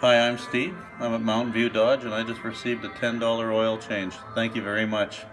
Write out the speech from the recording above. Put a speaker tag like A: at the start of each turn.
A: Hi, I'm Steve. I'm at Mountain View Dodge and I just received a $10 oil change. Thank you very much.